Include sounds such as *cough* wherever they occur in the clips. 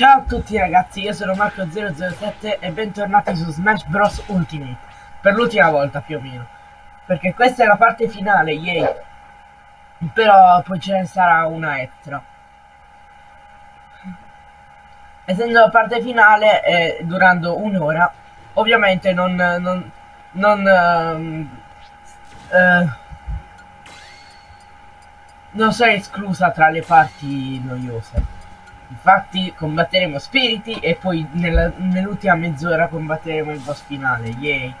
Ciao a tutti ragazzi, io sono Marco007 e bentornati su Smash Bros. Ultimate Per l'ultima volta più o meno. Perché questa è la parte finale, yay. Però poi ce ne sarà una extra. Essendo la parte finale e durando un'ora Ovviamente non... non, non uh, uh, non sarà esclusa tra le parti noiose Infatti combatteremo spiriti e poi nell'ultima mezz'ora combatteremo il boss finale, yay!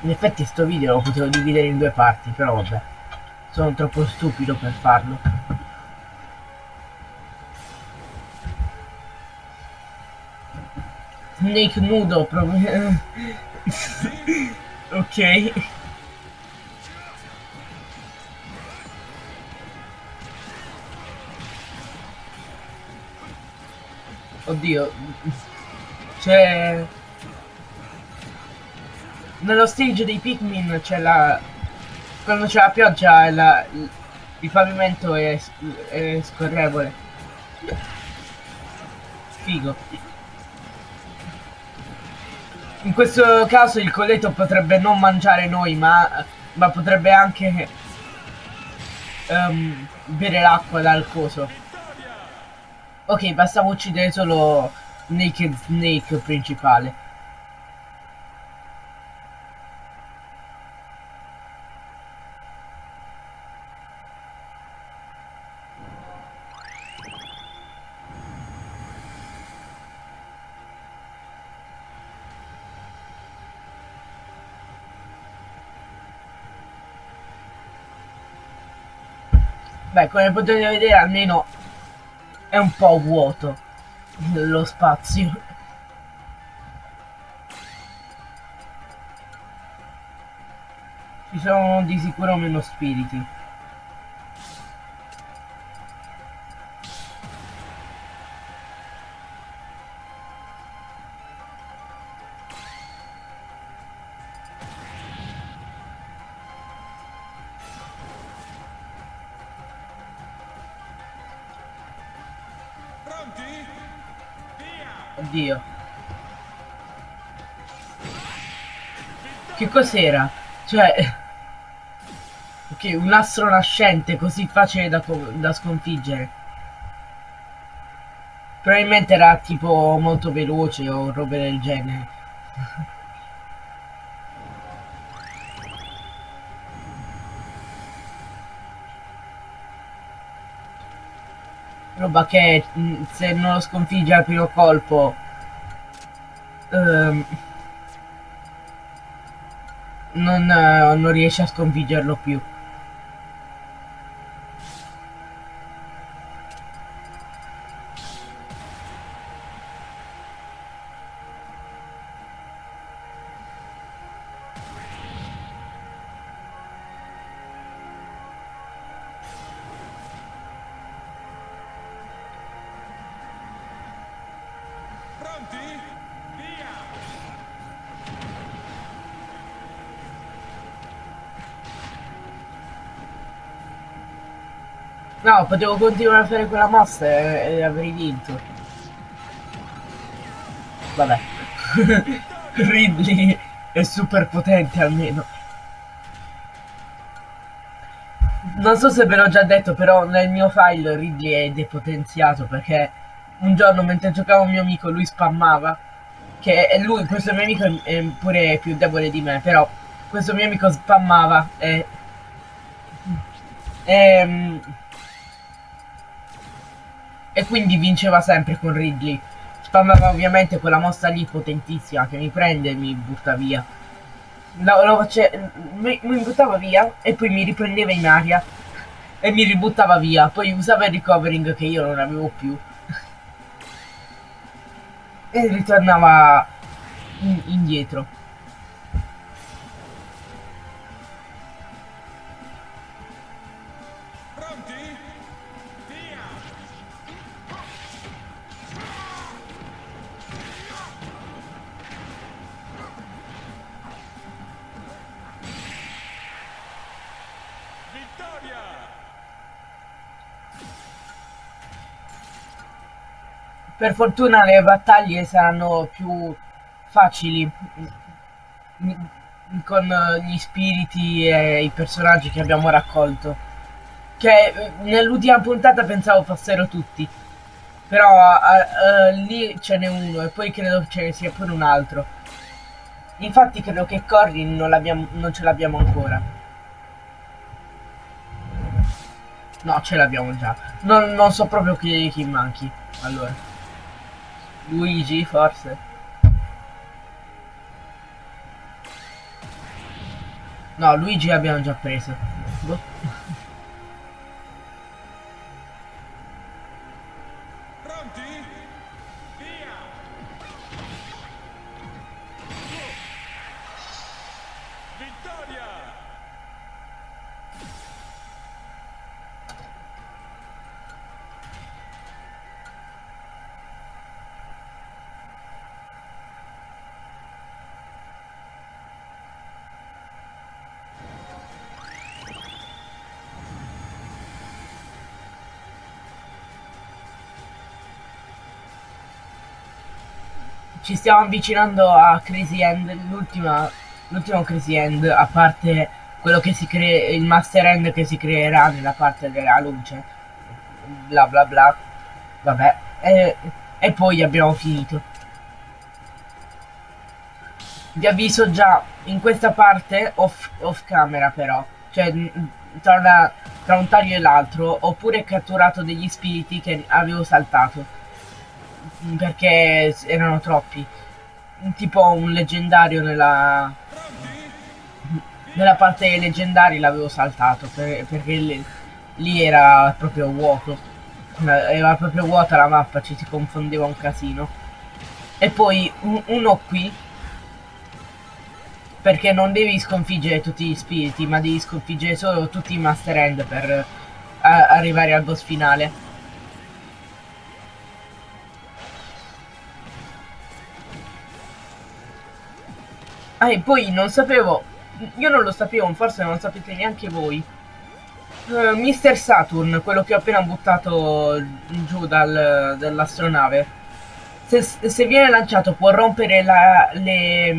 In effetti sto video lo potevo dividere in due parti, però vabbè. Sono troppo stupido per farlo. Snake nudo, proprio... *laughs* ok. Oddio. C'è... Nello stage dei Pikmin c'è la... Quando c'è la pioggia la... il pavimento è, è scorrevole. Figo. In questo caso il coleto potrebbe non mangiare noi, ma, ma potrebbe anche um, bere l'acqua dal coso. Ok, bastava uccidere solo Naked Snake principale. Beh, come potete vedere almeno è un po' vuoto lo spazio. Ci sono di sicuro meno spiriti cos'era? Cioè... Ok, un astro nascente così facile da, da sconfiggere. Probabilmente era tipo molto veloce o robe del genere. roba che mm, se non lo sconfigge al primo colpo um, non, uh, non riesce a sconfiggerlo più No, potevo continuare a fare quella mossa e, e avrei vinto. Vabbè. *laughs* Ridley è super potente almeno. Non so se ve l'ho già detto, però nel mio file Ridley è depotenziato perché un giorno mentre giocavo un mio amico lui spammava. Che lui, questo mio amico è pure più debole di me, però questo mio amico spammava e... e e quindi vinceva sempre con Ridley. Spammava ovviamente quella mossa lì potentissima che mi prende e mi butta via. Lo, lo face... mi, mi buttava via e poi mi riprendeva in aria e mi ributtava via. Poi usava il recovering che io non avevo più. *laughs* e ritornava in, indietro. Per fortuna le battaglie saranno più facili mm, con gli spiriti e i personaggi che abbiamo raccolto. Che eh, nell'ultima puntata pensavo fossero tutti. Però uh, uh, lì ce n'è uno e poi credo ce ne sia pure un altro. Infatti credo che Corrin non, non ce l'abbiamo ancora. No, ce l'abbiamo già. Non, non, so proprio chi, chi manchi. Allora. Luigi, forse. No, Luigi l'abbiamo già preso. Boh. Ci stiamo avvicinando a Crazy End, l'ultima, l'ultimo Crazy End, a parte quello che si crea, il Master End che si creerà nella parte della luce, bla bla bla, vabbè, e, e poi abbiamo finito. Vi avviso già, in questa parte, off, off camera però, cioè tra, una, tra un taglio e l'altro, ho pure catturato degli spiriti che avevo saltato perché erano troppi. Tipo un leggendario nella, nella parte dei leggendari l'avevo saltato per, perché lì, era proprio vuoto. Era proprio vuota la mappa, ci si confondeva un casino. E poi un, uno qui perché non devi sconfiggere tutti gli spiriti, ma devi sconfiggere solo tutti i Master End per a, arrivare al boss finale. Ah, e poi non sapevo, io non lo sapevo, forse non lo sapete neanche voi. Uh, Mr. Saturn, quello che ho appena buttato giù dal, dall'astronave, se, se, viene lanciato può rompere la, le,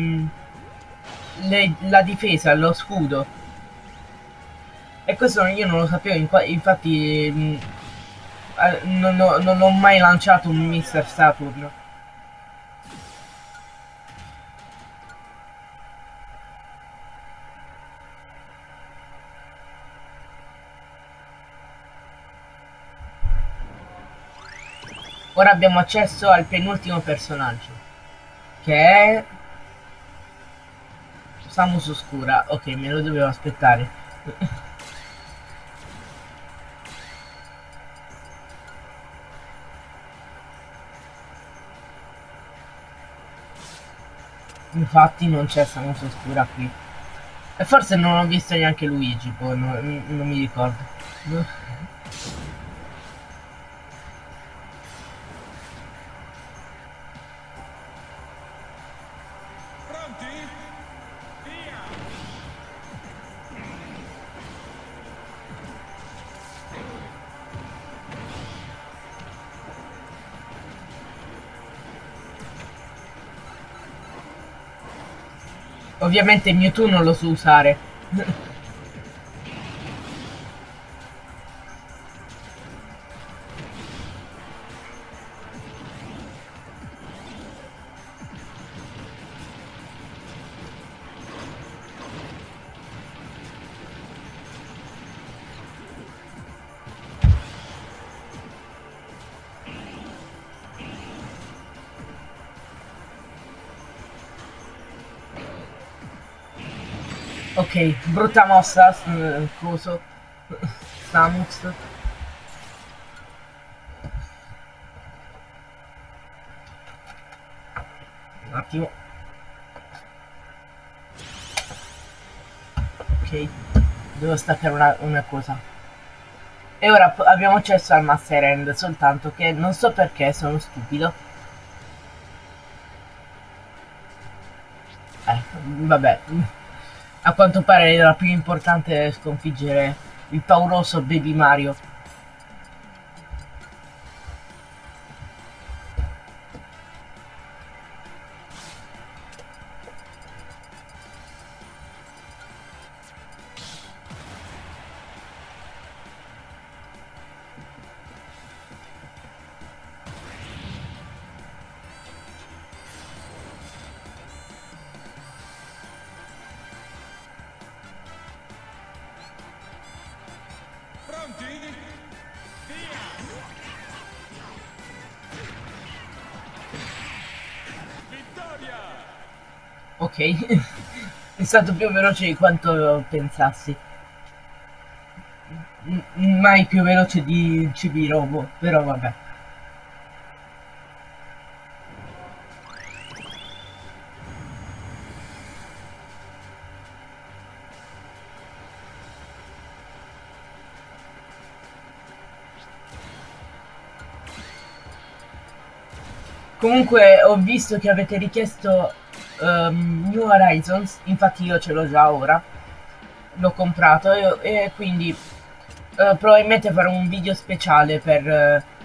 le, la difesa, lo scudo. E questo io non lo sapevo, infatti mm, eh, non, non ho mai lanciato un Mr. Saturn. Ora abbiamo accesso al penultimo personaggio. Che è... Samus Oscura. Ok, me lo dovevo aspettare. Infatti non c'è Samus Oscura qui. E forse non ho visto neanche Luigi, poi non, non mi ricordo. Ovviamente Mewtwo non lo so usare. Brutta mossa, coso. Samus. Un attimo. Ok, devo staccare una, una cosa. E ora abbiamo accesso al Master End, soltanto che non so perché sono stupido. Eh, vabbè. A quanto pare era più importante sconfiggere il pauroso Baby Mario. Ok, *laughs* è stato più veloce di quanto pensassi. M mai più veloce di CB Robo, però vabbè. Comunque ho visto che avete richiesto um, New Horizons, infatti io ce l'ho già ora, l'ho comprato e, e quindi uh, probabilmente farò un video speciale per... Uh,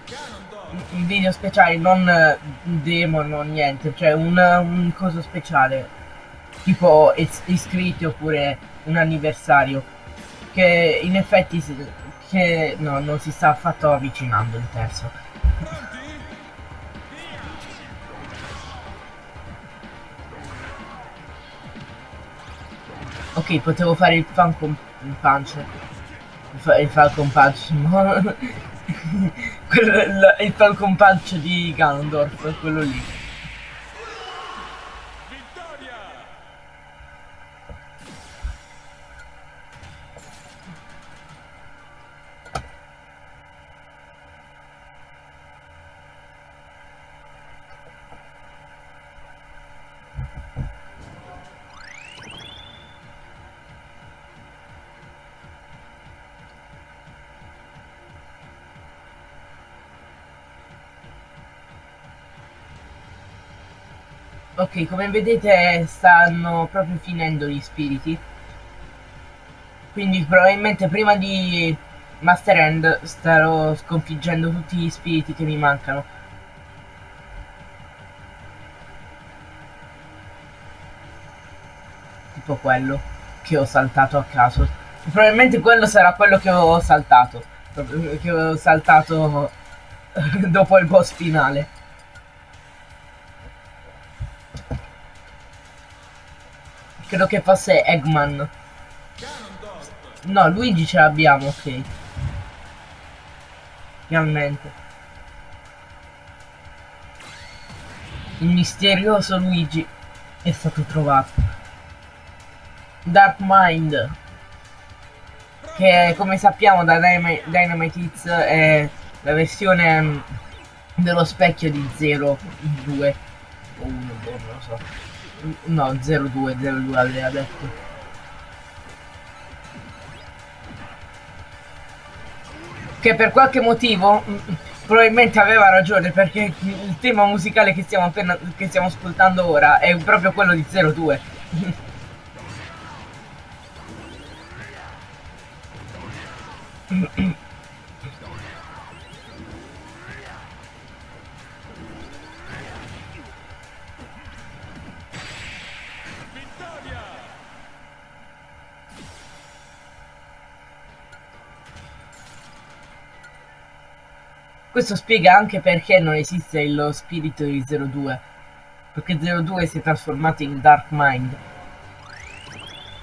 un video speciale, non uh, demo, non niente, cioè un, un coso speciale, tipo is iscritti oppure un anniversario, che in effetti che no, non si sta affatto avvicinando il terzo. Ok, potevo fare il Falcon Punch. Il, il Falcon Punch, *laughs* no? il Falcon Punch di Ganondorf, quello lì. Ok, come vedete stanno proprio finendo gli spiriti. Quindi probabilmente prima di Master End starò sconfiggendo tutti gli spiriti che mi mancano. Tipo quello che ho saltato a caso. Probabilmente quello sarà quello che ho saltato. Che ho saltato *laughs* dopo il boss finale. Credo che fosse Eggman. No, Luigi ce l'abbiamo, ok. Finalmente. Il misterioso Luigi è stato trovato. Dark Mind. Che come sappiamo da Dynamite, Hits è la versione mm, dello specchio di 0, 2 o 1, boh, non lo so. No, 02, 02 aveva detto. Che per qualche motivo mm, probabilmente aveva ragione perché il tema musicale che stiamo appena che stiamo ascoltando ora è proprio quello di 02. *laughs* Questo spiega anche perché non esiste lo spirito di 02. Perché 02 si è trasformato in Dark Mind.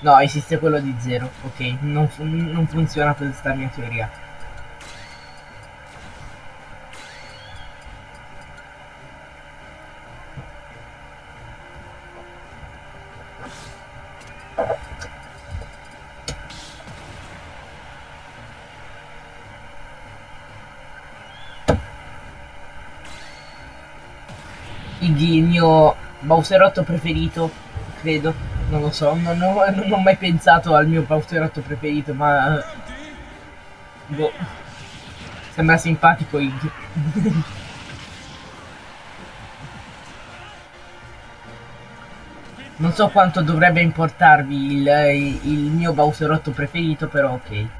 No, esiste quello di 0. Ok, non, fu non funziona questa mia teoria. Il mio Bowserotto preferito, credo. Non lo so, non ho, non ho mai pensato al mio Bowserotto preferito, ma... Boh. Sembra simpatico Iggy. non so quanto dovrebbe importarvi il, il mio Bowserotto preferito, però ok.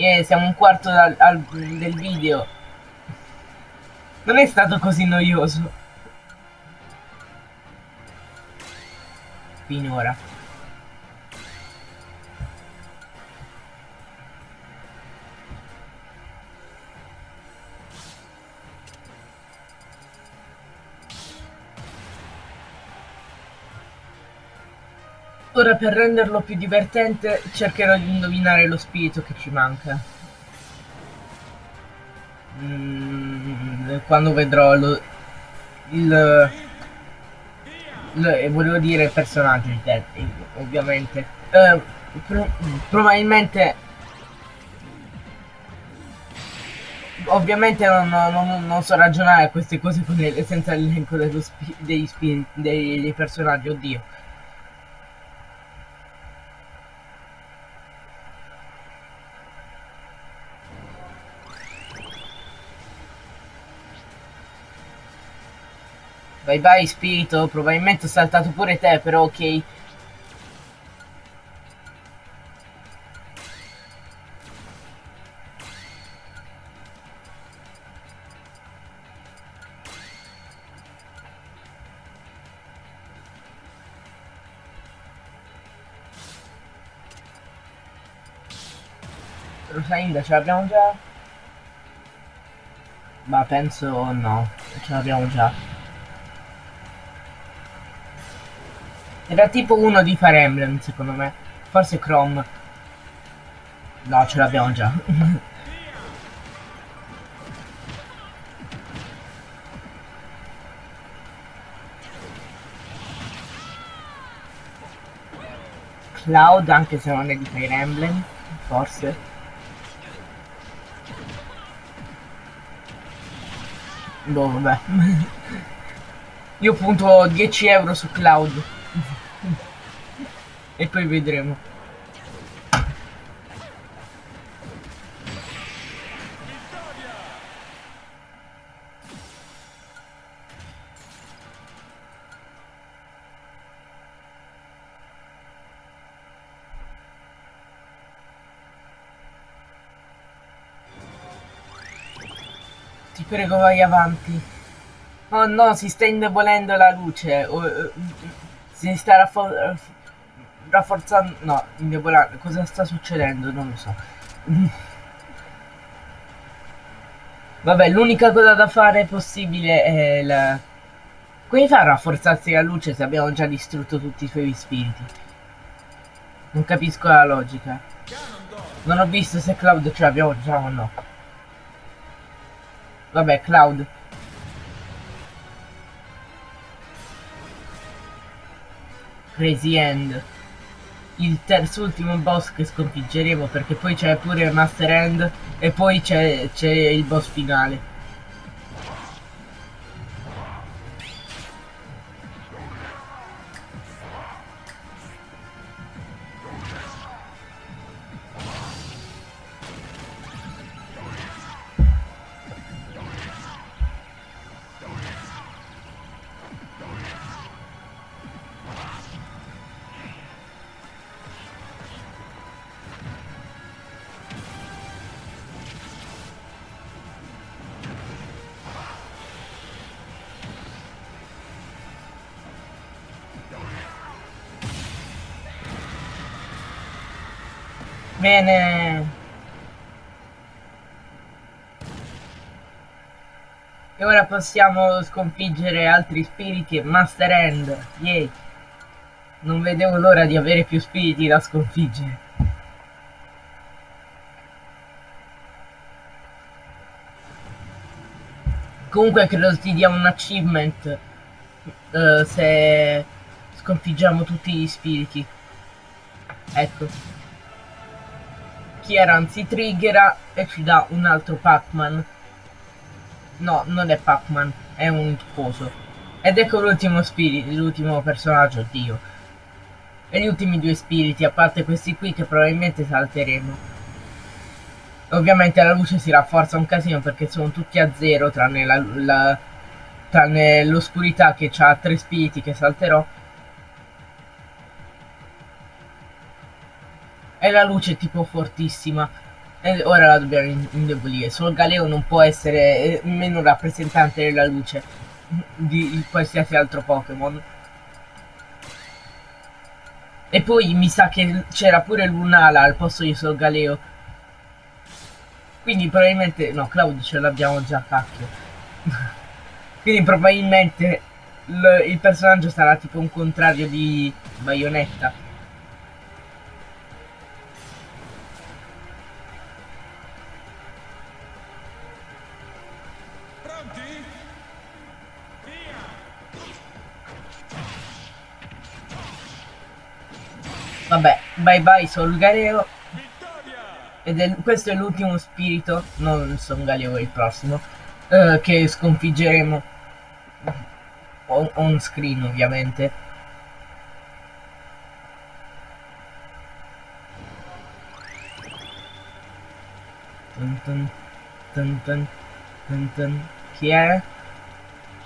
Yeah, siamo un quarto al, al, del video. Non è stato così noioso. Finora. Ora per renderlo più divertente cercherò di indovinare lo spirito che ci manca. Mm, quando vedrò lo, il, il, volevo dire personaggio Teddy, ovviamente. Eh, pro, probabilmente ovviamente non, non, non, so ragionare queste cose senza l'elenco degli spiriti dei personaggi, oddio. Vai vai spirito, probabilmente ho saltato pure te, però ok. Rosalinda ce l'abbiamo già? Ma penso no, ce l'abbiamo già. Era tipo uno di Fire Emblem, secondo me. Forse Chrome. No, ce l'abbiamo già. *laughs* Cloud, anche se non è di Fire Emblem, forse. Boh, vabbè. *laughs* Io punto 10 euro su Cloud poi vedremo Ti prego vai avanti. Oh no, si sta indebolendo la luce. Oh, uh, si sta raffor rafforzando... No, indebolando. Cosa sta succedendo? Non lo so. Vabbè, l'unica cosa da fare possibile è la... Come fa a rafforzarsi la luce se abbiamo già distrutto tutti i suoi spiriti? Non capisco la logica. Non ho visto se Cloud ce l'abbiamo già o no. Vabbè, Cloud. Crazy End il terzo ultimo boss che sconfiggeremo perché poi c'è pure Master End e poi c'è il boss finale Bene. E ora possiamo sconfiggere altri spiriti e Master End. Yay. Non vedevo l'ora di avere più spiriti da sconfiggere. Comunque credo ti dia un achievement uh, se sconfiggiamo tutti gli spiriti. Ecco. Kieran si triggera e ci dà un altro Pac-Man. No, non è Pac-Man, è un coso. Ed ecco l'ultimo spirito, l'ultimo personaggio, Dio. E gli ultimi due spiriti, a parte questi qui che probabilmente salteremo. Ovviamente la luce si rafforza un casino perché sono tutti a zero, tranne l'oscurità che ha tre spiriti che salterò La luce è tipo fortissima. E ora la dobbiamo indebolire. Solo Galeo non può essere eh, meno rappresentante della luce di qualsiasi altro Pokémon. E poi mi sa che c'era pure Lunala al posto di Sol Galeo. Quindi probabilmente... No, Cloud ce l'abbiamo già, cacchio. *laughs* Quindi probabilmente il personaggio sarà tipo un contrario di Bayonetta. Vabbè, bye bye Sol Galeo. Ed è, questo è l'ultimo spirito, non Son Galeo è il prossimo, eh, che sconfiggeremo on, on screen ovviamente. Dun, dun dun. Chi è?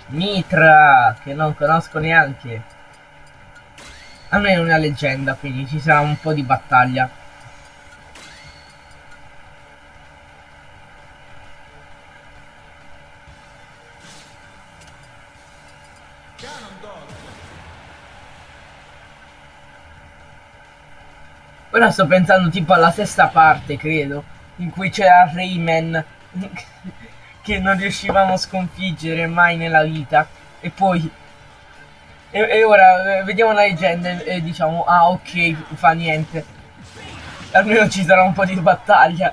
Mitra, che non conosco neanche. Almeno una leggenda, quindi ci sarà un po' di battaglia. Ora sto pensando tipo alla sesta parte, credo, in cui c'era Rayman *laughs* che non riuscivamo a sconfiggere mai nella vita. E poi... E, e ora eh, vediamo la leggenda e, e diciamo, ah ok, fa niente. Almeno ci sarà un po' di battaglia.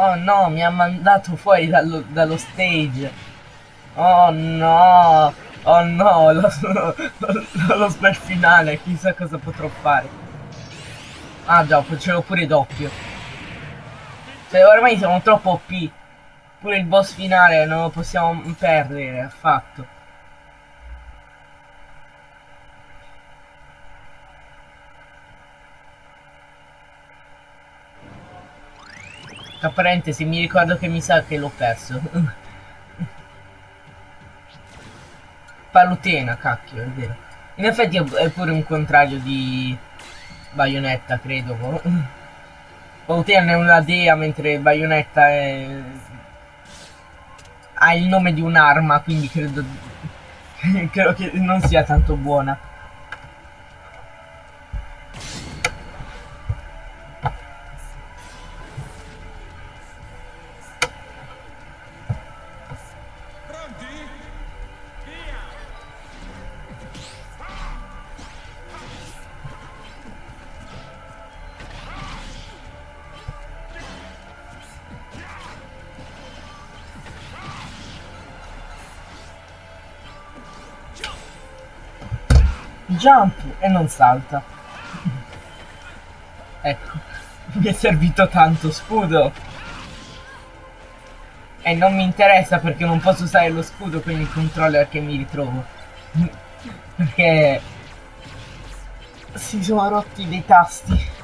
Oh no, mi ha mandato fuori dallo, dallo stage. Oh no, oh no, *laughs* lo, lo, lo spell finale, chissà cosa potrò fare. Ah già, facevo pure doppio. Cioè, ormai siamo troppo OP. Pure il boss finale non lo possiamo perdere affatto. Tra parentesi, mi ricordo che mi sa che l'ho perso. Palutena, cacchio, è vero. In effetti è pure un contrario di Bayonetta, credo. Palutena è una dea, mentre Bayonetta è... ha il nome di un'arma, quindi credo... *laughs* credo che non sia tanto buona. Jump e non salta. ecco, mi è servito tanto scudo. E non mi interessa perché non posso usare lo scudo con il controller che mi ritrovo. perché si sono rotti dei tasti.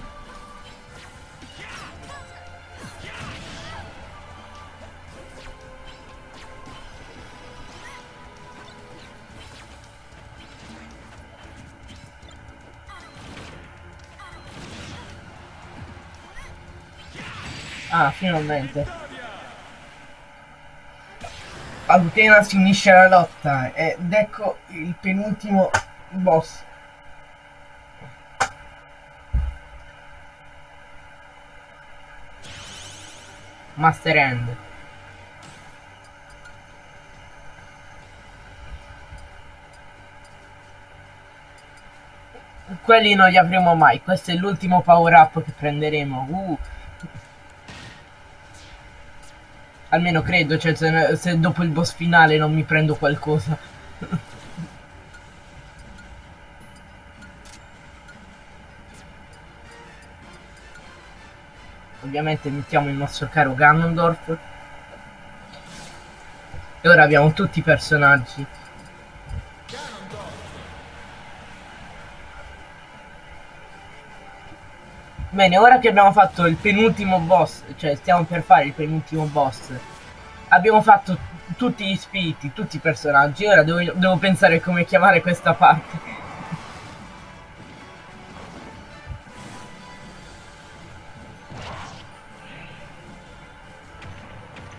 Ah, finalmente. Alutena si unisce alla lotta ed ecco il penultimo boss. Master End. Quelli non li avremo mai, questo è l'ultimo power up che prenderemo. Uh. Almeno credo, cioè se, se dopo il boss finale non mi prendo qualcosa. *laughs* Ovviamente mettiamo il nostro caro Ganondorf. E ora abbiamo tutti i personaggi. Bene, ora che abbiamo fatto il penultimo boss, cioè stiamo per fare il penultimo boss, abbiamo fatto tutti gli spiriti, tutti i personaggi, ora devo, devo pensare come chiamare questa parte.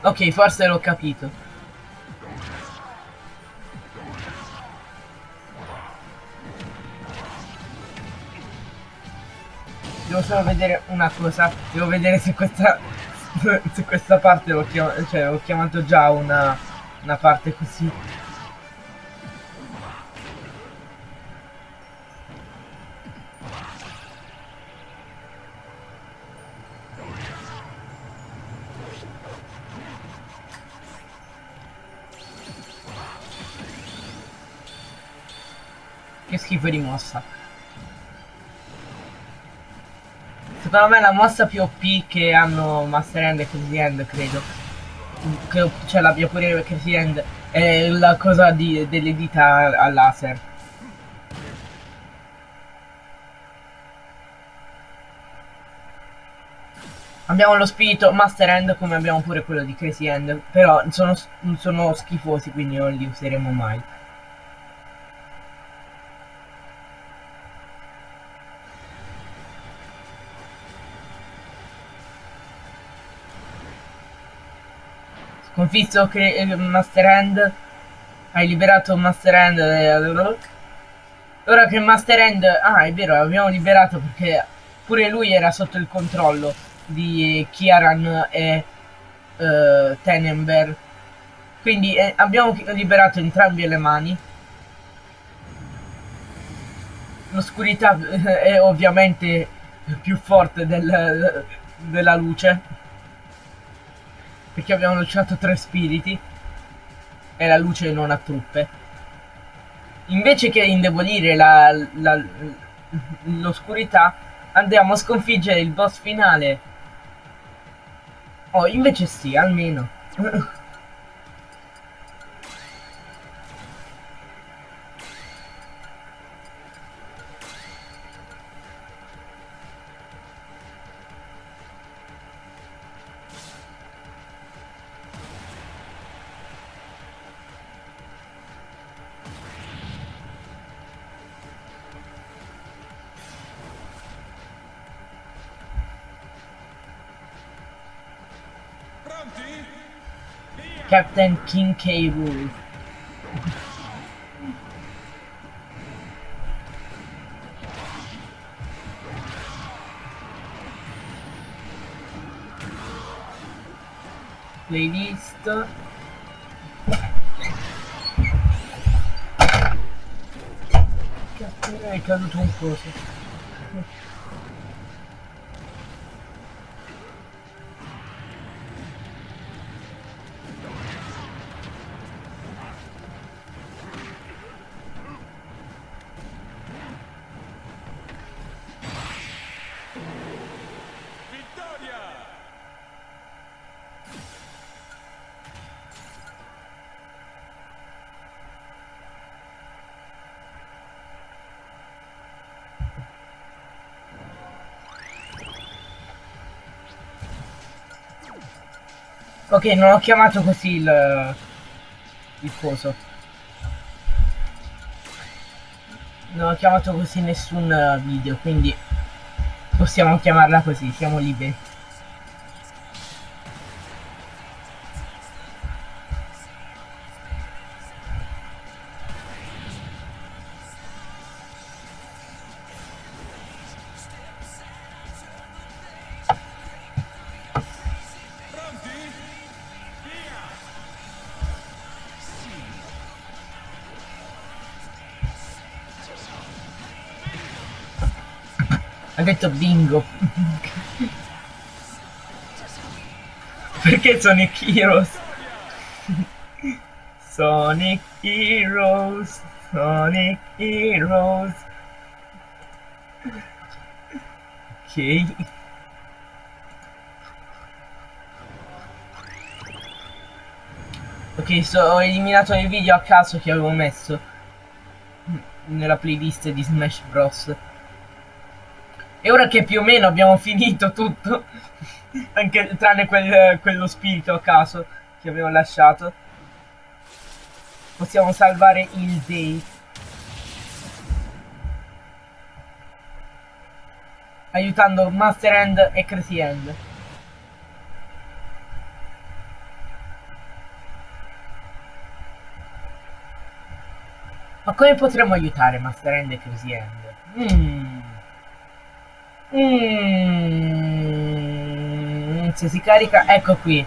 Ok, forse l'ho capito. Devo solo vedere una cosa. Devo vedere se questa *laughs* se questa parte l'ho chiamato, cioè, ho chiamato già una, una parte così. Che schifo di mossa. Secondo me la mossa più OP che hanno Master Hand e Crazy Hand, credo. Che ce l'abbia pure Crazy Hand. È la cosa di, delle dita al laser. Abbiamo lo spirito Master Hand come abbiamo pure quello di Crazy Hand. Però sono, sono schifosi quindi non li useremo mai. Sconfitto che eh, Master Hand. Hai liberato Master Hand. Eh, ora che Master Hand. Ah, è vero, l'abbiamo liberato perché pure lui era sotto il controllo di Kiaran e uh, Tenenber. Quindi eh, abbiamo liberato entrambi le mani. L'oscurità è ovviamente più forte del, della luce perché abbiamo lanciato tre spiriti e la luce non ha truppe. Invece che indebolire l'oscurità, andiamo a sconfiggere il boss finale. Oh, invece sì, almeno. Captain King K. Playlist. Cazzo, è caduto un coso. Ok, non ho chiamato così il... il coso. Non ho chiamato così nessun video, quindi possiamo chiamarla così, siamo liberi. Detto bingo. Perché Sonic Heroes? Sonic Heroes, Sonic Heroes. Ok. Ok, so, ho eliminato il video a caso che avevo messo nella playlist di Smash Bros. E ora che più o meno abbiamo finito tutto, *laughs* anche tranne quel, quello spirito a caso che avevo lasciato, possiamo salvare il day. Aiutando Master End e Crazy End. Ma come potremmo aiutare Master End e Crazy End? Mmm. Mm, se si carica, ecco qui.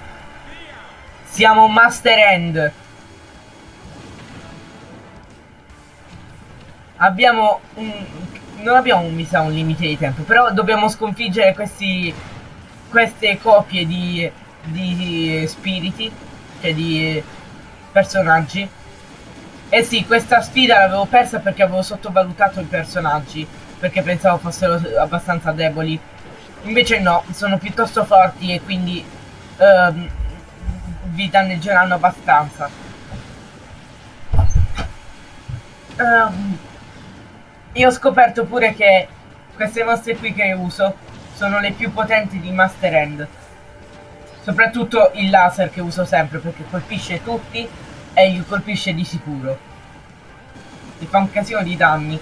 Siamo Master End. Abbiamo un... Non abbiamo mi sa un limite di tempo, però dobbiamo sconfiggere questi... Queste copie di... Di spiriti. Cioè di personaggi. Eh sì, questa sfida l'avevo persa perché avevo sottovalutato i personaggi perché pensavo fossero abbastanza deboli. Invece no, sono piuttosto forti e quindi um, vi danneggeranno abbastanza. Um, io ho scoperto pure che queste mosse qui che uso sono le più potenti di Master End. Soprattutto il laser che uso sempre perché colpisce tutti e gli colpisce di sicuro. Ti fa un casino di danni.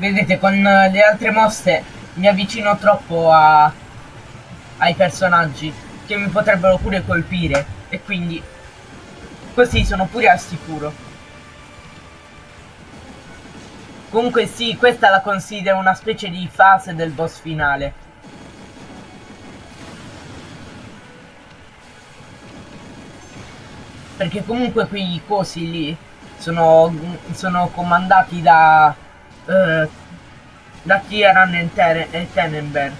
Vedete con le altre mosse mi avvicino troppo a, ai personaggi che mi potrebbero pure colpire e quindi così sono pure al sicuro. Comunque sì questa la considero una specie di fase del boss finale. Perché comunque quei cosi lì sono, sono comandati da uh, da Kieran e, Ten Tenenberg.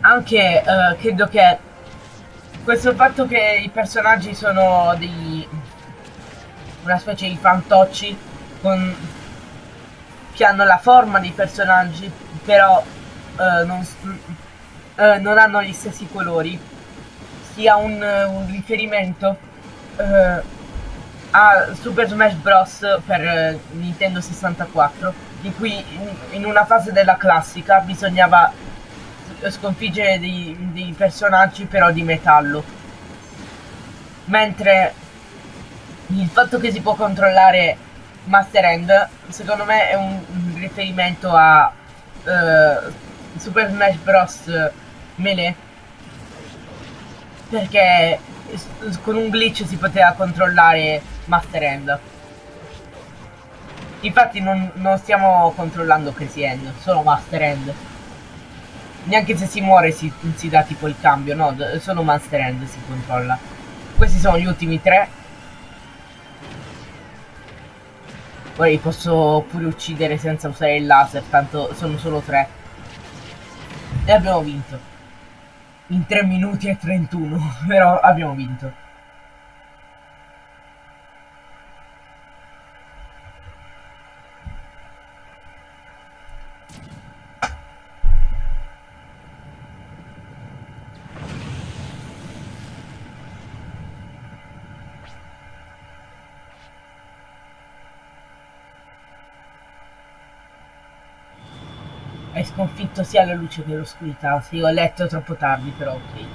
Anche uh, credo che questo fatto che i personaggi sono dei una specie di fantocci con che hanno la forma dei personaggi però eh, non, eh, non, hanno gli stessi colori. Sia un, un riferimento eh, a Super Smash Bros. per Nintendo 64 in cui in, in una fase della classica bisognava sconfiggere dei, dei personaggi però di metallo. Mentre il fatto che si può controllare Master End, secondo me è un, riferimento a uh, Super Smash Bros. Melee. Perché con un glitch si poteva controllare Master End. Infatti non, non stiamo controllando Crazy End, solo Master End. Neanche se si muore si, si dà tipo il cambio, no, solo Master End si controlla. Questi sono gli ultimi tre. Poi posso pure uccidere senza usare il laser, tanto sono solo tre. E abbiamo vinto. In 3 minuti e 31, *laughs* però abbiamo vinto. Hai sconfitto sia la luce che l'oscurità. Sì, ho letto troppo tardi, però ok.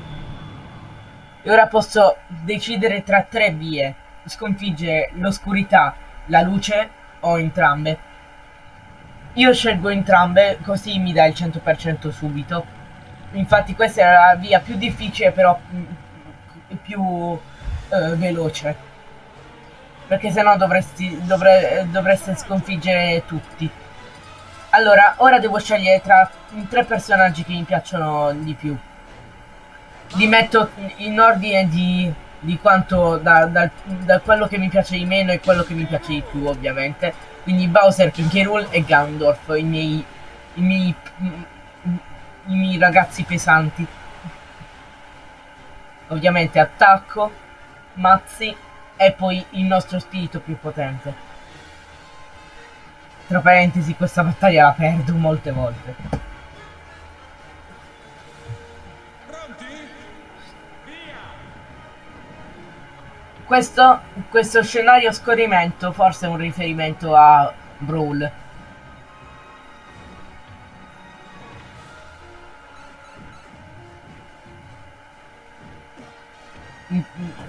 E ora posso decidere tra tre vie. Sconfiggere l'oscurità, la luce o entrambe. Io scelgo entrambe, così mi dà il 100% subito. Infatti questa è la via più difficile, però mm, più eh, veloce. Perché sennò dovresti, dovre, dovreste sconfiggere tutti. Allora, ora devo scegliere tra tre personaggi che mi piacciono di più. Li metto in ordine di, di quanto, da, da, da, quello che mi piace di meno e quello che mi piace di più, ovviamente. Quindi Bowser, Rool e Gandorf, i miei, i miei, i miei ragazzi pesanti. Ovviamente attacco, mazzi e poi il nostro spirito più potente. Tra parentesi questa battaglia la perdo molte volte. Questo, questo scenario scorrimento forse è un riferimento a Brawl. Mm,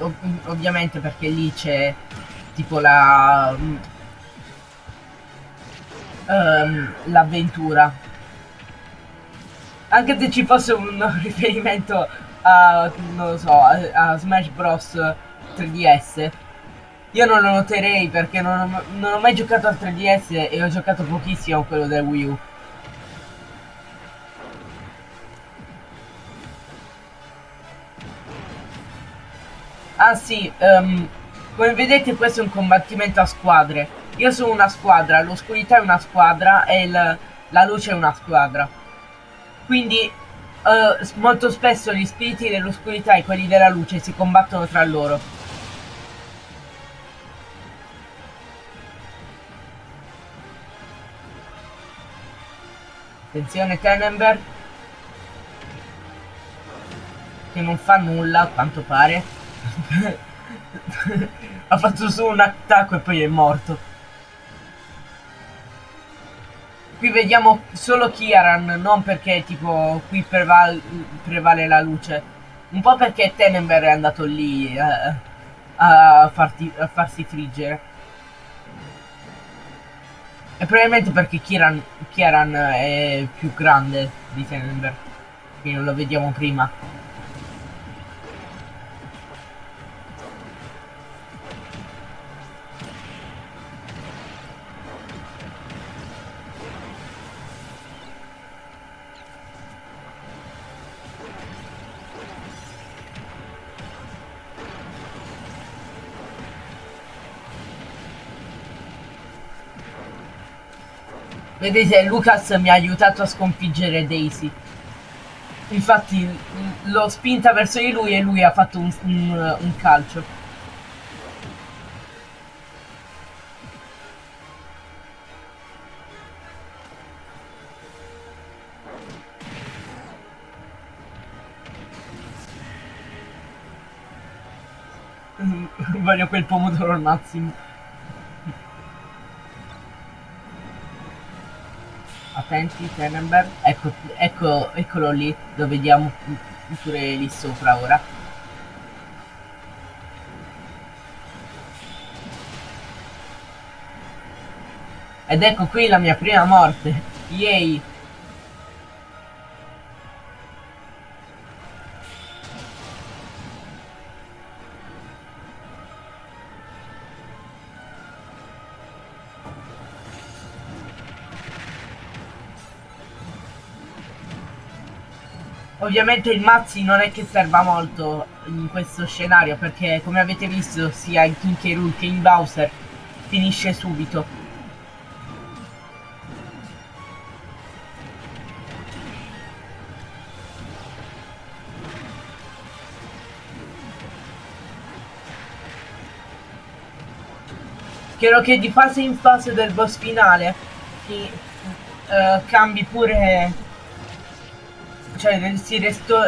mm, ovviamente perché lì c'è tipo la um, l'avventura. Anche se ci fosse un *laughs* riferimento a non lo so a, a Smash Bros. 3DS io non lo noterei perché non ho, non ho mai giocato al 3DS e ho giocato pochissimo a quello del Wii U. Ah sì, um, come vedete questo è un combattimento a squadre. Io sono una squadra, l'oscurità è una squadra e il, la luce è una squadra. Quindi uh, molto spesso gli spiriti dell'oscurità e quelli della luce si combattono tra loro. Attenzione Tenenberg. Che non fa nulla, a quanto pare. *laughs* ha fatto solo un attacco e poi è morto. Qui vediamo solo Kiaran, non perché tipo qui preval prevale la luce. Un po' perché Tenenberg è andato lì eh, a, farti, a farsi friggere. E probabilmente perché Kiran, Kieran è più grande di Tenenberg. Quindi non lo vediamo prima. Vedete, Lucas mi ha aiutato a sconfiggere Daisy. Infatti l'ho spinta verso di lui e lui ha fatto un, un, un calcio. *laughs* Voglio quel pomodoro al massimo. Attenti Tenenberg ecco, ecco, eccolo lì lo vediamo pure lì sopra ora. Ed ecco qui la mia prima morte. Yay Ovviamente il Mazzi non è che serva molto in questo scenario perché come avete visto sia in King K. Rool che in Bowser finisce subito. Spero che di fase in fase del boss finale si, uh, cambi pure cioè si resto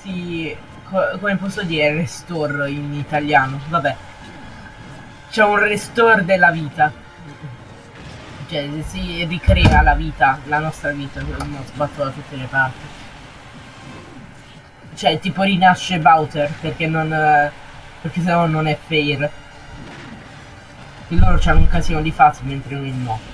si come posso dire restore in italiano vabbè. C'è un restore della vita. Cioè si ricrea la vita la nostra vita non sbatto da tutte le parti. Cioè tipo rinasce Bowser perché non perché sennò non è fair. E loro hanno un casino di fasi mentre noi no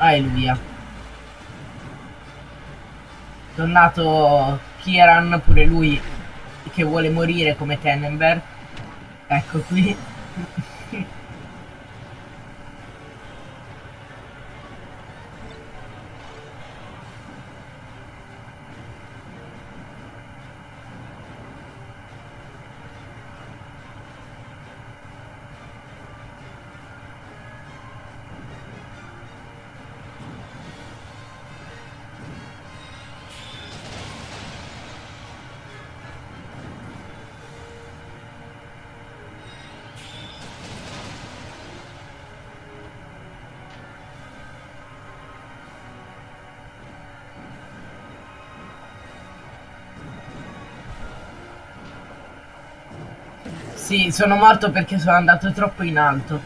Alleluia. Tornato Kieran, pure lui che vuole morire come Tenenberg. Ecco qui. Sì, sono morto perché sono andato troppo in alto.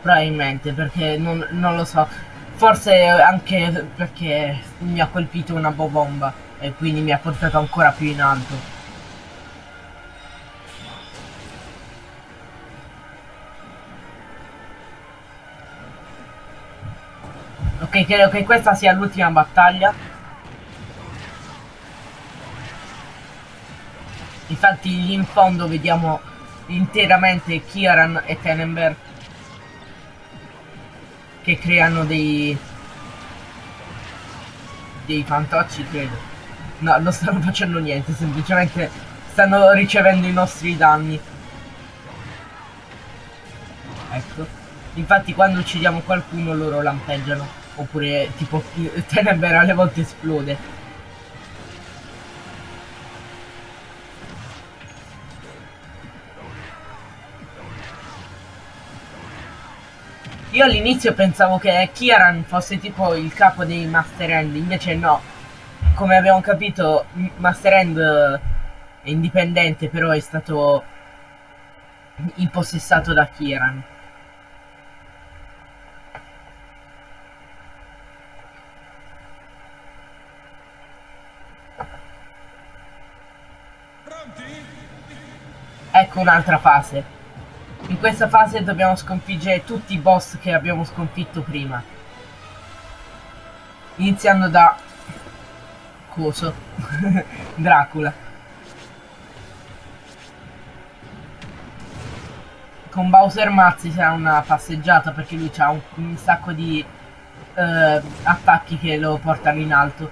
Probabilmente, perché non, non lo so. Forse anche perché mi ha colpito una bomba e quindi mi ha portato ancora più in alto. Ok, credo che questa sia l'ultima battaglia. Infatti in fondo vediamo interamente Kieran e Tenenberg che creano dei dei fantocci credo. No non stanno facendo niente semplicemente stanno ricevendo i nostri danni. Ecco. Infatti quando uccidiamo qualcuno loro lampeggiano. Oppure tipo Tenenberg alle volte esplode Io all'inizio pensavo che Kieran fosse tipo il capo dei Master End, invece no. Come abbiamo capito, Master End è indipendente, però è stato impossessato da Kieran. Ecco un'altra fase. In questa fase dobbiamo sconfiggere tutti i boss che abbiamo sconfitto prima. Iniziando da... Coso. *laughs* Dracula. Con Bowser Mazzi sarà una passeggiata perché lui ha un, un sacco di uh, attacchi che lo portano in alto.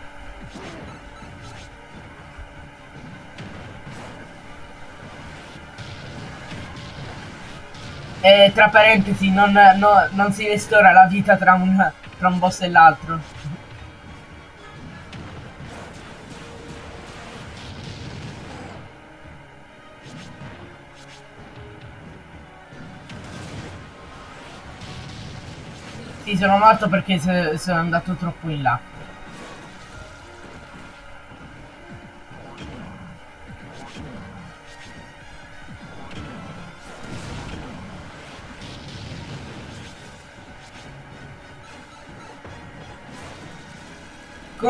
E tra parentesi, non, no, non si restaura la vita tra un, tra un boss e l'altro. Sì, sono morto perché sono andato troppo in là.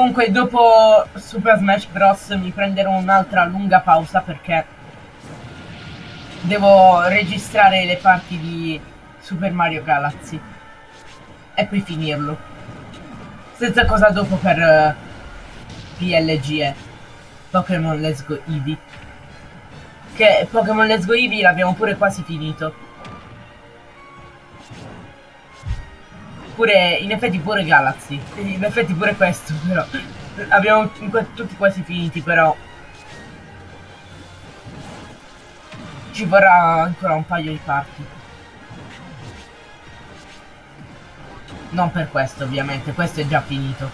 Comunque dopo Super Smash Bros mi prenderò un'altra lunga pausa perché devo registrare le parti di Super Mario Galaxy e poi finirlo. Senza cosa dopo per uh, PLGE Pokémon Let's Go Eevee. Che Pokémon Let's Go Eevee l'abbiamo pure quasi finito. Pure, in effetti pure Galaxy. In effetti pure questo, però. Abbiamo tutti quasi finiti, però. Ci vorrà ancora un paio di parti. Non per questo, ovviamente, questo è già finito.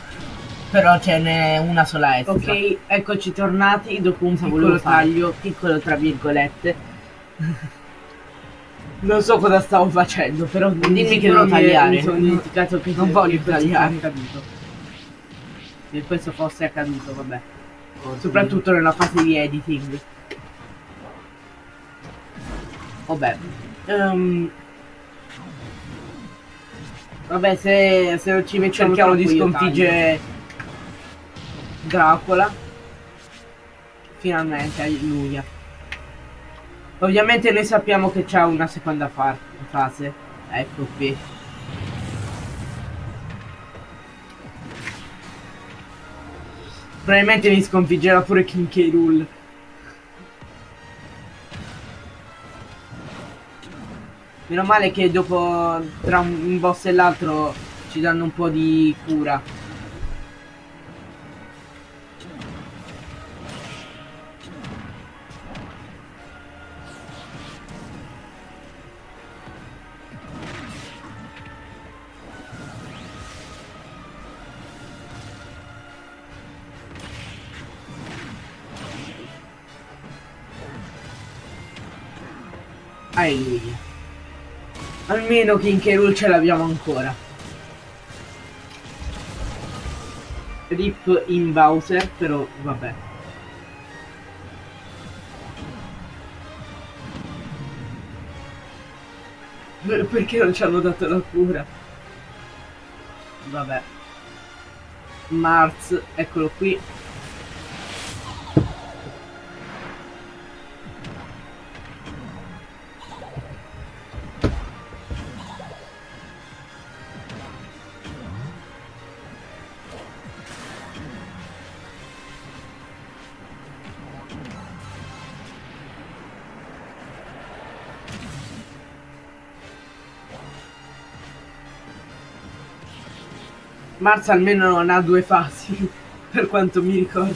Però ce n'è una sola extra. Ok, eccoci tornati dopo un piccolo taglio, piccolo tra virgolette. Non so cosa stavo facendo, però dimmi che devo tagliare. Mi sono dimenticato che non voglio tagliare. Accaduto. Se questo fosse accaduto, vabbè. Oh, Soprattutto nella fase di editing. Vabbè. Um, vabbè, se, se ci mettiamo cerchiamo di sconfiggere Dracula. Finalmente, alleluia. Ovviamente noi sappiamo che c'è una seconda fase. Ecco qui. Probabilmente mi sconfiggerà pure King K. Rool. Meno male che dopo tra un boss e l'altro ci danno un po' di cura. Alleluia. Almeno King K. ce l'abbiamo ancora. Rip in Bowser, però vabbè. Perché non ci hanno dato la cura? Vabbè. Mars, eccolo qui. Mars almeno non ha due fasi, *laughs* per quanto mi ricordo.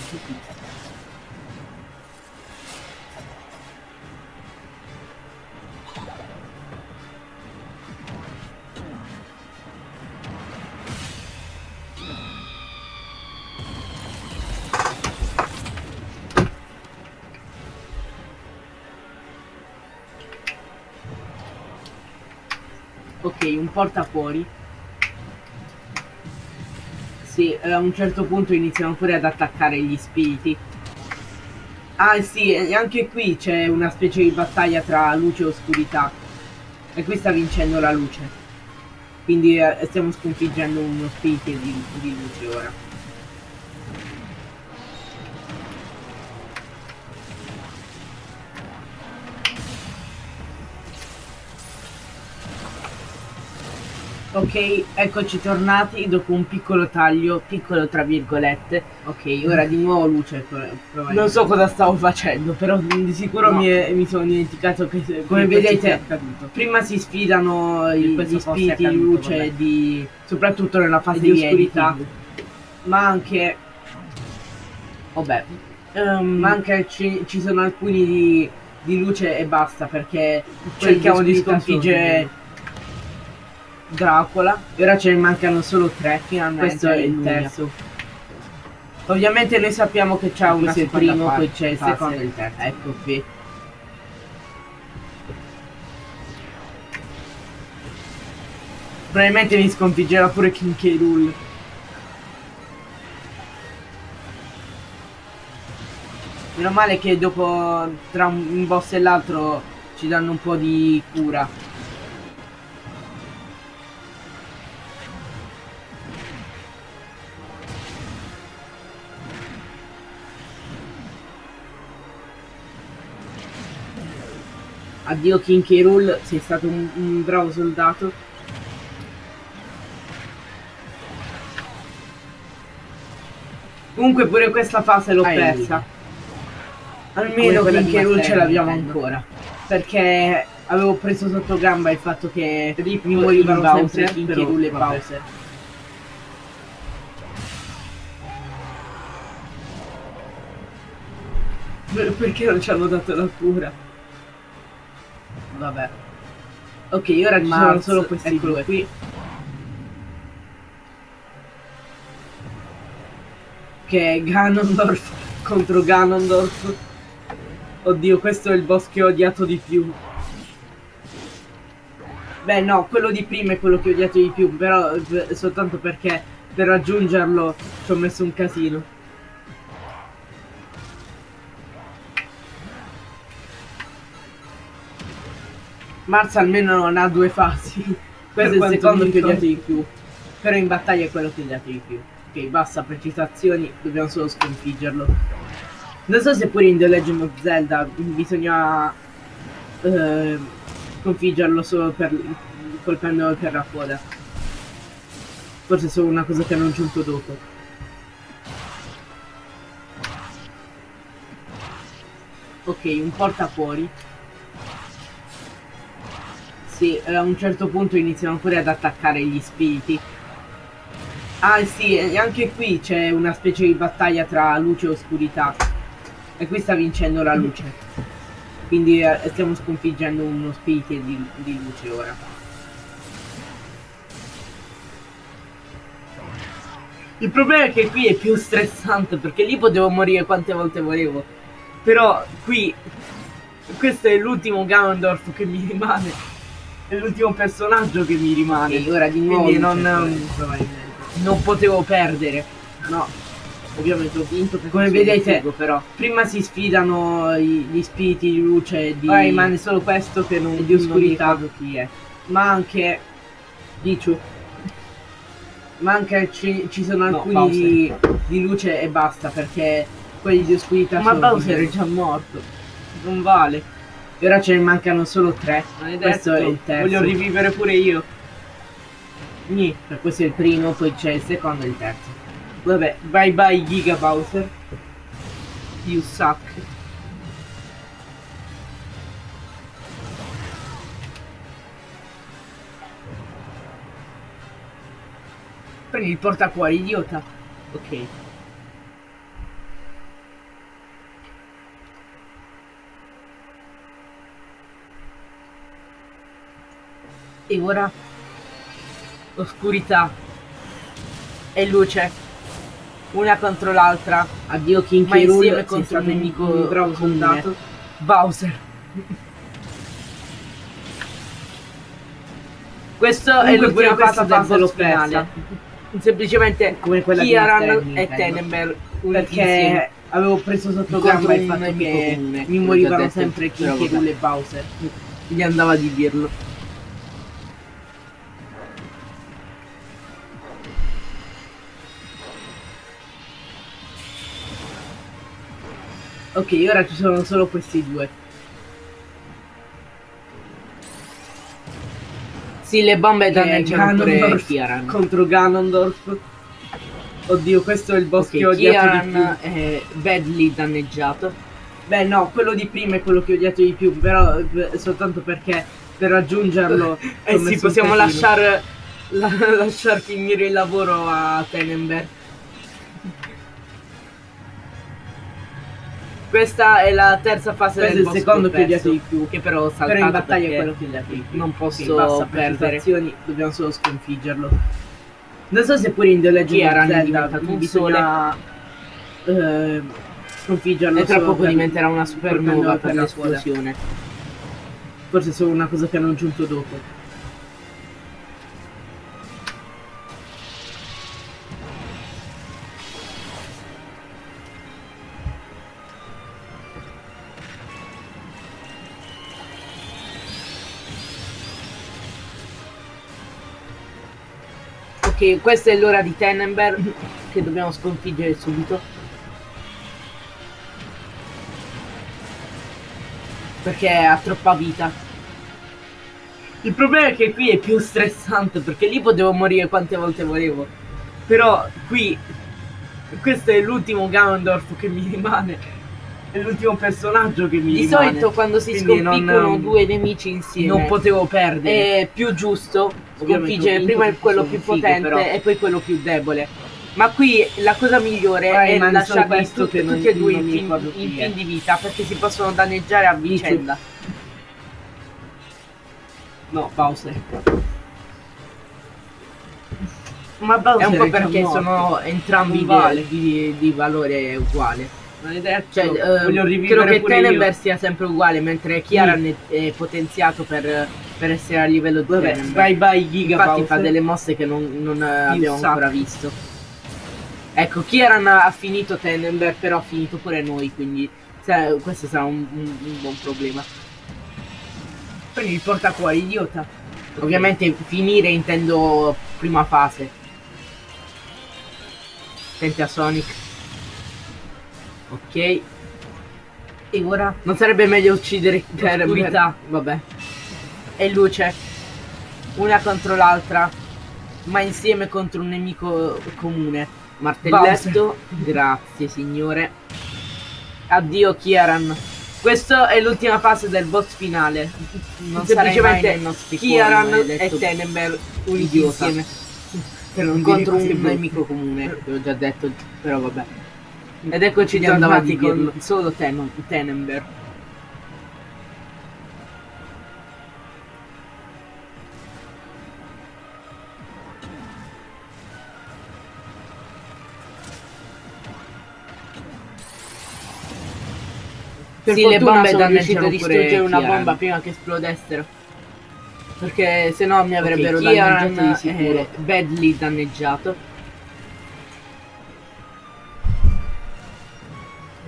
Ok, un porta fuori. Sì, a un certo punto iniziano pure ad attaccare gli spiriti. Ah sì, anche qui c'è una specie di battaglia tra luce e oscurità. E qui sta vincendo la luce. Quindi eh, stiamo sconfiggendo uno spirito di, di luce ora. Ok, eccoci tornati dopo un piccolo taglio, piccolo tra virgolette. Ok, ora di nuovo luce. Non so cosa stavo facendo, però di sicuro no. mi, è, mi, sono dimenticato che come vedete prima si sfidano gli spiriti di luce di soprattutto nella fase di oscurità. Ma anche vabbè. Um, ma anche ci, ci, sono alcuni di, di luce e basta perché cerchiamo di sconfiggere Dracula. E ora ce ne mancano solo tre finalmente. Questo è il terzo. Ovviamente noi sappiamo che c'è un il primo, poi c'è il secondo e il terzo. Ecco qui. Probabilmente mi sconfiggerà pure King K. Rool. Meno male che dopo tra un boss e l'altro ci danno un po' di cura. Addio King K. Rool, sei stato un, un bravo soldato. Comunque pure questa fase l'ho persa. Almeno King K. Rool ce l'abbiamo ancora. Perché avevo preso sotto gamba il fatto che Rip mi morivano Bowser, sempre King K. Rool e Bowser. Perché non ci hanno dato la cura? Vabbè. Ok, ora ci sono solo questi due qui. Che è Ganondorf *laughs* contro Ganondorf. Oddio, questo è il boss che ho odiato di più. Beh no, quello di prima è quello che ho odiato di più, però eh, soltanto perché per raggiungerlo ci ho messo un casino. Mars almeno non ha due fasi. *laughs* Questo è il secondo che odiato di più. Però in battaglia è quello che odiato di più. Ok, basta precisazioni, dobbiamo solo sconfiggerlo. Non so se pure in The Legend of Zelda bisogna eh, sconfiggerlo solo per colpendolo per la coda. Forse è solo una cosa che hanno aggiunto dopo. Ok, un porta Sì, eh, a un certo punto iniziano pure ad attaccare gli spiriti. Ah sì, anche qui c'è una specie di battaglia tra luce e oscurità. E qui sta vincendo la luce. Quindi eh, stiamo sconfiggendo uno spirito di, di luce ora. Il problema è che qui è più stressante perché lì potevo morire quante volte volevo. Però qui questo è l'ultimo Ganondorf che mi rimane è l'ultimo personaggio che mi rimane. E ora di nuovo Quindi non, non potevo perdere. No. Ovviamente ho vinto come vedete però prima si sfidano gli spiriti di luce di ora rimane solo questo che non di oscurità non chi è ma anche Pichu. Ma anche ci, ci sono No, alcuni Bowser. di, di luce e basta perché quelli di oscurità Ma sono Bowser è già morto. Non vale. E ora ce ne mancano solo tre. Maledetto. Questo è il terzo. Voglio rivivere pure io. Nì, questo è il primo, poi c'è il secondo e il terzo. Vabbè, bye bye Giga Bowser. You suck. Prendi il portacuore, idiota. Ok. E ora oscurità e luce. Una contro l'altra. Addio King Ma insieme contro un nemico bravo soldato. Bowser. Questo Comunque è l'ultima fase del boss finale. Semplicemente Come quella Mastermi, e uniti Perché insieme. avevo preso sotto gamba il fatto che mi morivano sempre King K. vabbè. Rool e Bowser. Gli andava di dirlo. Ok, ora ci sono solo questi due. Sì, le bombe danneggiano pure Kieran. contro Ganondorf. Oddio, questo è il boss Ok, che ho odiato di più. Kieran è badly danneggiato. Beh, no, quello di prima è quello che ho odiato di più, però eh, soltanto perché per raggiungerlo. *laughs* Eh sì, possiamo casino. lasciare la- *laughs* lasciar finire il lavoro a Tenenberg. Questa è la terza fase Questo è del il boss secondo perso, di più. Che però ho saltato Però in battaglia è quello odiato di più. non posso perdere. dobbiamo solo sconfiggerlo. Non so se pure in The Legend of è Zelda bisogna eh, sconfiggerlo E tra poco per- diventerà una supernova per coda. l'esplosione. Forse è solo una cosa che hanno aggiunto dopo. Ok, questa è l'ora di Tenenberg che dobbiamo sconfiggere subito. Perché ha troppa vita. Il problema è che qui è più stressante perché lì potevo morire quante volte volevo. Però qui questo è l'ultimo Ganondorf che mi rimane. È l'ultimo personaggio che mi Di rimane. solito quando si Quindi non- sconfiggono due nemici insieme non potevo perdere. è più giusto sconfiggere prima quello più potente però. e poi quello più debole. Ma qui la cosa migliore Ah, è lasciarli questo tu- che non- tutti e due in in è. fin di vita perché si possono danneggiare a vicenda. No, Bowser. Ma Bowser è un po' perché sono entrambi di, di- di valore uguale. Maledetto. Cioè, voglio rivivere credo che io. sia sempre uguale, mentre Kieran è, è potenziato per, per essere a livello di Vabbè, Tenenberg. bye bye Giga Infatti Bowser. fa delle mosse che non, non, eh, abbiamo sacco. ancora visto. Ecco, Kieran ha finito Tenenberg, però ha finito pure noi, quindi sa- questo sarà un, un- un buon problema. Prendi il portacuore, idiota. Ovviamente finire intendo prima fase. Senti a Sonic. Ok. E ora? Non sarebbe meglio uccidere Tenenberg? Oscurità. Vabbè. E luce. Una contro l'altra. Ma insieme contro un nemico comune. Martelletto. Grazie signore. Addio Kieran. Questa è l'ultima fase del boss finale. Non Semplicemente cuori, Kieran maledetto e Tenenberg uniti insieme Per contro un nemico comune. Che ho già detto, però vabbè. Ed eccoci di Tornati con solo Ten- Tenenberg. Per sì, le bombe sono riuscito a distruggere una bomba prima che esplodessero. Perché se no mi avrebbero Ok, Kieran danneggiato di sicuro. badly danneggiato.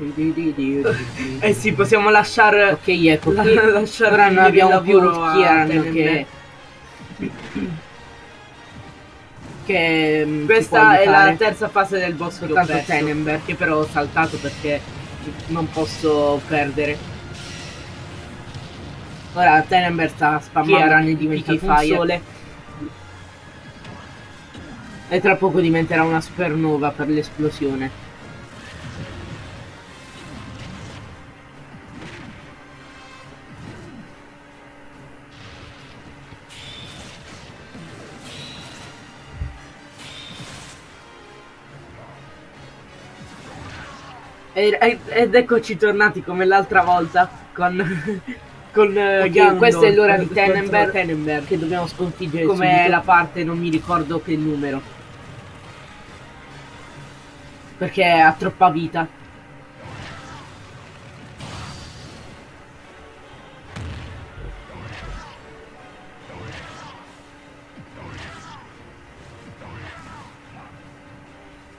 *laughs* Eh sì, possiamo lasciare... Ok, ecco qui. *laughs* lasciare Ora non abbiamo più Kieran che che mm, Questa è la terza fase del boss che ho perso, Tenenberg. che però ho saltato perché non posso perdere. Ora Tenenberg sta spammando diventato un fire sole. e tra poco diventerà una supernova per l'esplosione. Ed eccoci tornati come l'altra volta con, *laughs* con eh, Ok, Gandalf questa è l'ora di Tenenberg, Tenenberg. che dobbiamo sconfiggere come la parte non mi ricordo che numero perché ha troppa vita.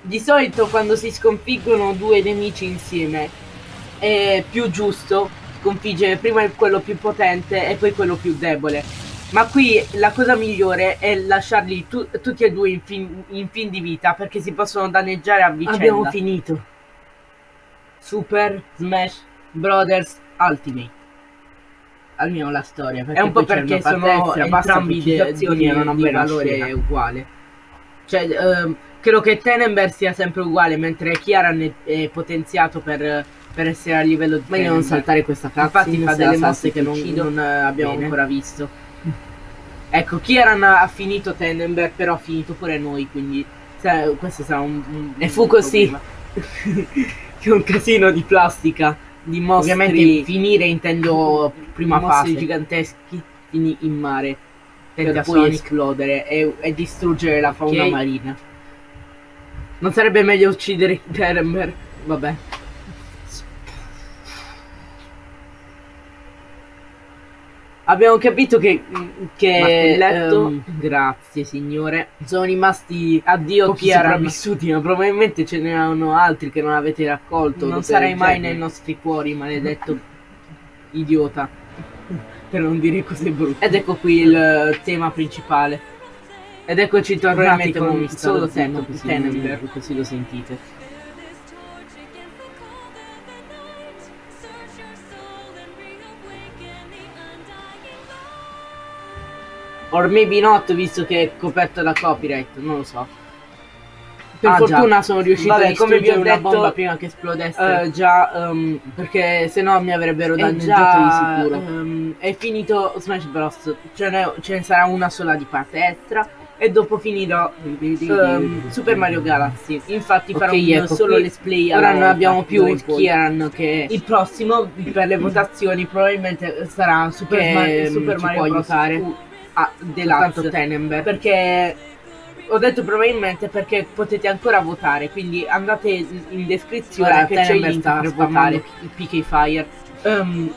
Di solito quando si sconfiggono due nemici insieme è più giusto sconfiggere prima quello più potente e poi quello più debole. Ma qui la cosa migliore è lasciarli tu- tutti e due in fin, in fin di vita perché si possono danneggiare a vicenda. Abbiamo finito. Super Smash Brothers Ultimate. Almeno la storia. È un po' perché sono entrambi di, di, di valore uguale. Cioè, ehm, credo che Tenenberg sia sempre uguale, mentre Kiaran è, è potenziato per, per essere a livello di Meglio non saltare questa Infatti cutscene, fa delle mosse che non, non, eh, abbiamo Bene. ancora visto. Ecco, Kiaran ha finito Tenenberg, però ha finito pure noi, quindi sa- questo sarà un, un E fu così. problema. *laughs* che un casino di plastica, di mostri. Ovviamente finire intendo prima mostri fase. giganteschi. Fini in mare per poi Sonic. esplodere e, e distruggere la fauna Ok. marina. Non sarebbe meglio uccidere Terenberg? Vabbè. Abbiamo capito che, che ehm, grazie signore. Sono rimasti addio Pochi Kiaran sopravvissuti, ma probabilmente ce n'erano altri che non avete raccolto. Non sarai del mai nei nostri cuori, maledetto idiota. Per non dire cose brutte. Ed ecco qui il eh, tema principale. Ed eccoci tornati con come solo Ten- così Tenenberg, così lo sentite. Or maybe not, visto che è coperto da copyright, non lo so. Per Ah, già. fortuna sono riuscito Vabbè, a come vi distruggere ho una detto, bomba prima che esplodesse. eh, già, ehm, perché se no mi avrebbero è danneggiato già, di sicuro. ehm, è finito Smash Bros. Ce ne, ce ne sarà una sola di parte extra. E dopo finirò ehm, Super Mario Galaxy. Infatti farò Ok, un video ecco, solo let's play. ora non abbiamo più più Kieran che il prossimo per le votazioni probabilmente sarà Super, Che, Mario, ehm, Super Mario Bros. aiutare. U- ah, Deluxe Tenenberg perché ho detto probabilmente perché potete ancora votare quindi andate in descrizione Ora che c'è il link per votare il PK Fire Ehm,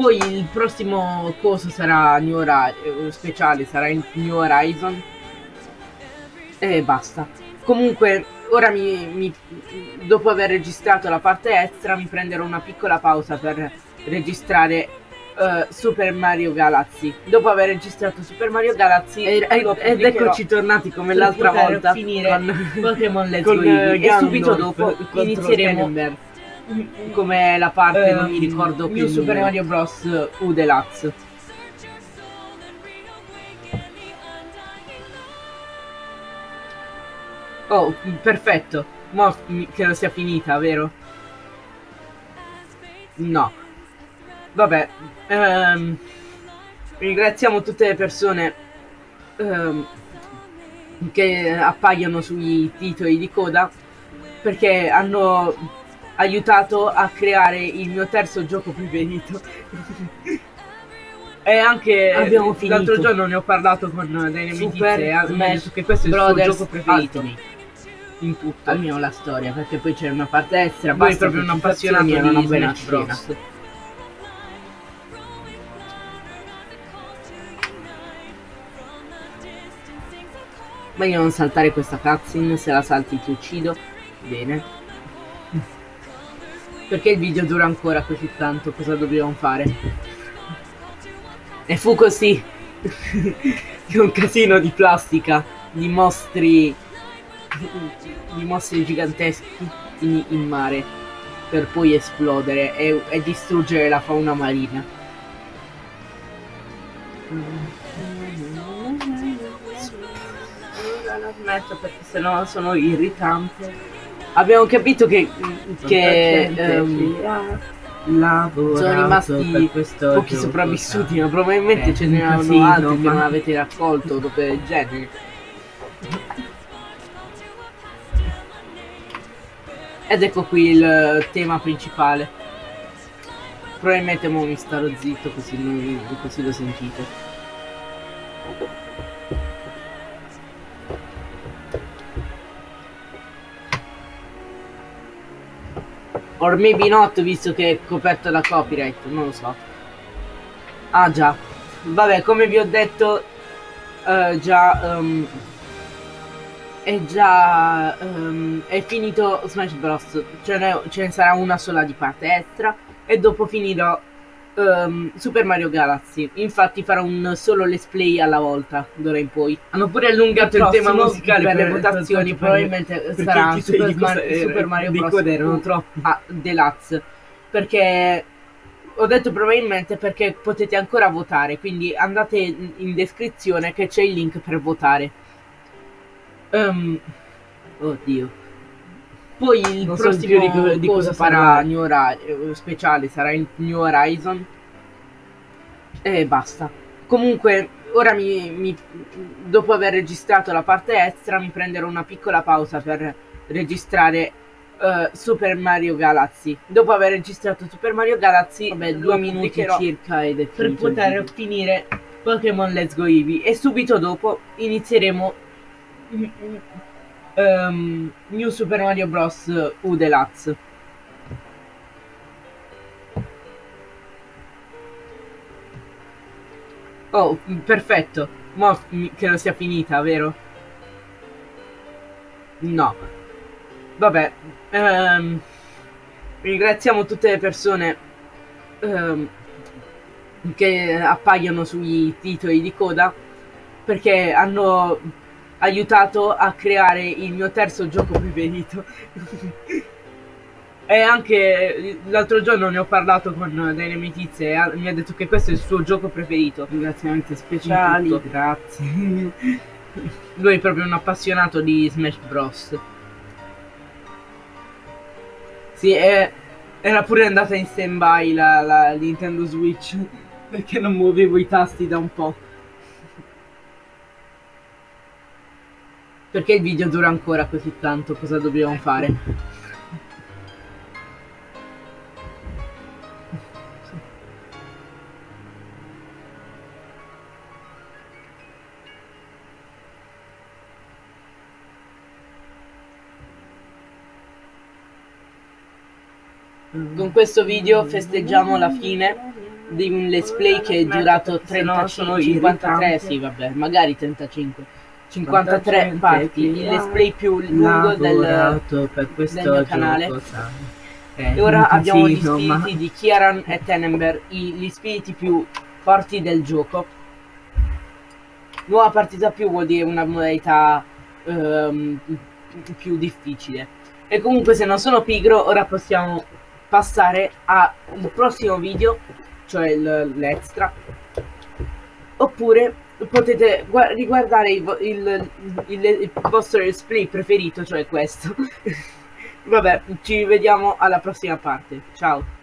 poi il prossimo coso sarà New Horizon speciale sarà il New Horizon. E basta. Comunque ora mi, mi- dopo aver registrato la parte extra mi prenderò una piccola pausa per registrare eh, Super Mario Galaxy. Dopo aver registrato Super Mario Galaxy E- ed pubblicherò eccoci tornati come l'altra volta finire con- Pokémon Let's Go eh, e subito dopo inizieremo Tenenberg. Come la parte non mi ricordo più New Super Mario Bros U Deluxe Oh, perfetto. Mo credo sia finita, vero? No. Vabbè. ehm, ringraziamo tutte le persone ehm, che appaiono sui titoli di coda perché hanno aiutato a creare il mio terzo gioco preferito. *laughs* e anche Abbiamo l'altro giorno ne ho parlato con delle mie Super e Smash detto che questo è il suo gioco preferito Ultimate. in tutto. Almeno la storia, perché poi c'è una parte extra. Lui è proprio un appassionato e una di buona scena. Meglio non saltare questa cutscene, se la salti ti uccido. Bene. Perché il video dura ancora così tanto, cosa dobbiamo fare? E fu così *laughs* è un casino di plastica, di mostri, di mostri giganteschi in, in mare per poi esplodere e, e distruggere la fauna marina. Non smetto perché sennò sono irritante. Abbiamo capito che, che ehm, sono rimasti pochi sopravvissuti, ma probabilmente ce ne erano altri che non avete raccolto dopo il genere. Ed ecco qui il tema principale. Probabilmente mo mi starò zitto così, così lo sentite. Or maybe not, visto che è coperto da copyright, non lo so. Ah già. Vabbè, come vi ho detto, uh, già... Um, è già... Um, è finito Smash Bros. Ce ne, ce ne sarà una sola di parte extra. E dopo finirò um, Super Mario Galaxy. Infatti farò un solo let's play alla volta, d'ora in poi. Hanno pure allungato il, il tema musicale per, le votazioni, probabilmente sarà Super, Mar Super, Mario Bros. erano troppo ah, Deluxe. Perché ho detto probabilmente perché potete ancora votare, quindi andate in descrizione che c'è il link per votare. Um, oddio. Poi il non prossimo so di, di cosa farà New Horizon, speciale sarà il New Horizon. E basta. Comunque, ora mi, mi, dopo aver registrato la parte extra, mi prenderò una piccola pausa per registrare uh, Super Mario Galaxy. Dopo aver registrato Super Mario Galaxy, vabbè, due minuti circa ed è per poter finire Pokémon Let's Go Eevee. E subito dopo inizieremo um, New Super Mario Bros. U Deluxe. Oh, perfetto. Mo che non sia finita, vero? No. Vabbè. Um, ringraziamo tutte le persone um, che appaiono sui titoli di coda perché hanno aiutato a creare il mio terzo gioco preferito. e anche l'altro giorno ne ho parlato con delle amicizie e mi ha detto che questo è il suo gioco preferito. Ringraziamenti speciali, grazie. Lui è proprio un appassionato di Smash Bros. Sì, è, era pure andata in stand by la, la Nintendo Switch perché non muovevo i tasti da un po'. Perché il video dura ancora così tanto? Cosa dobbiamo fare? Con questo video festeggiamo la fine di un let's play che è durato 35, 53, sì vabbè, magari 35 53 parti, il let's play più lungo del, del mio canale. e ora abbiamo gli spiriti ma... di Kieran e Tenenberg, gli spiriti più forti del gioco. Nuova partita più vuol dire una modalità um, più difficile. E comunque se non sono pigro, ora possiamo passare al prossimo video, cioè l'extra. Oppure potete riguardare il, il, il, il vostro display preferito, cioè questo. *laughs* Vabbè, ci vediamo alla prossima parte. Ciao.